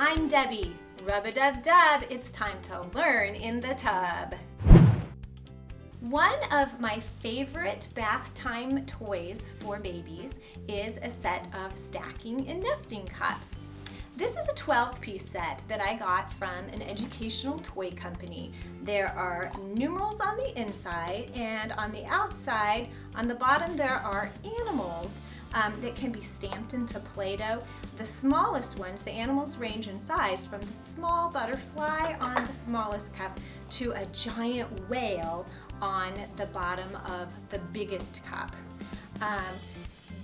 I'm Debbie. Rub-a-dub-dub, it's time to learn in the tub. One of my favorite bath time toys for babies is a set of stacking and nesting cups. This is a 12 piece set that I got from an educational toy company. There are numerals on the inside and on the outside, on the bottom there are animals um, that can be stamped into Play-Doh. The smallest ones, the animals range in size from the small butterfly on the smallest cup to a giant whale on the bottom of the biggest cup. Um,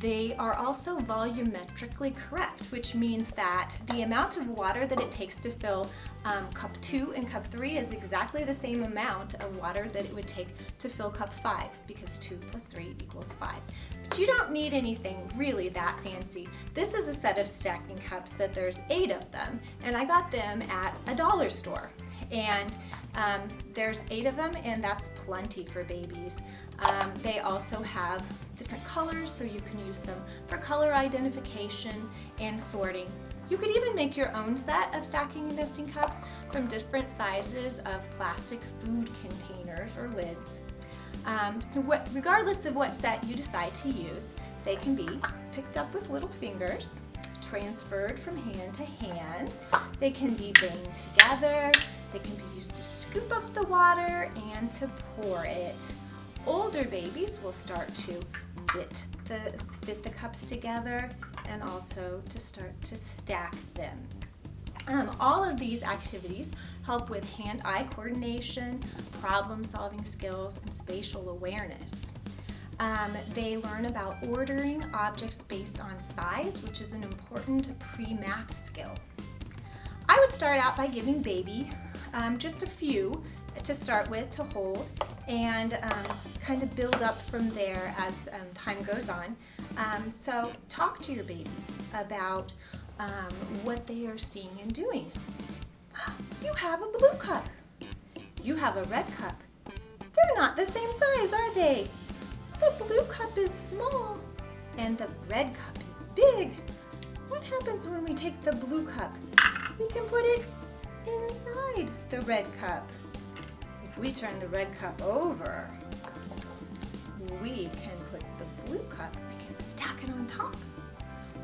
they are also volumetrically correct, which means that the amount of water that it takes to fill um, cup two and cup three is exactly the same amount of water that it would take to fill cup five because two plus three equals five. But you don't need anything really that fancy. This is a set of stacking cups that there's eight of them and I got them at a dollar store. And um, there's eight of them and that's plenty for babies. Um, they also have different colors so you can use them for color identification and sorting. You could even make your own set of stacking and nesting cups from different sizes of plastic food containers or lids. Um, so what, regardless of what set you decide to use, they can be picked up with little fingers, transferred from hand to hand. They can be banged together. They can be used to scoop up the water and to pour it. Older babies will start to fit the, fit the cups together and also to start to stack them. Um, all of these activities help with hand-eye coordination, problem-solving skills, and spatial awareness. Um, they learn about ordering objects based on size, which is an important pre-math skill. I would start out by giving baby um, just a few to start with to hold and um, kind of build up from there as um, time goes on. Um, so talk to your baby about um, what they are seeing and doing. You have a blue cup. You have a red cup. They're not the same size, are they? The blue cup is small and the red cup is big. What happens when we take the blue cup? We can put it inside the red cup. If we turn the red cup over, we can put the blue cup, we can stack it on top.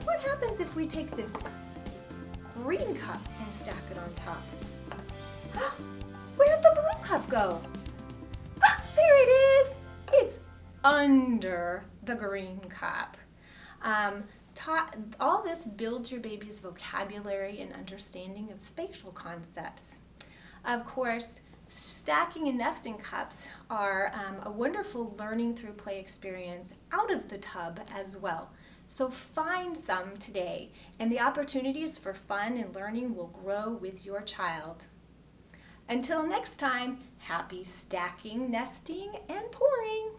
What happens if we take this green cup and stack it on top? Where'd the blue cup go? Under the green cup. Um, all this builds your baby's vocabulary and understanding of spatial concepts. Of course, Stacking and nesting cups are um, a wonderful learning through play experience out of the tub as well. So find some today and the opportunities for fun and learning will grow with your child. Until next time, happy stacking, nesting, and pouring!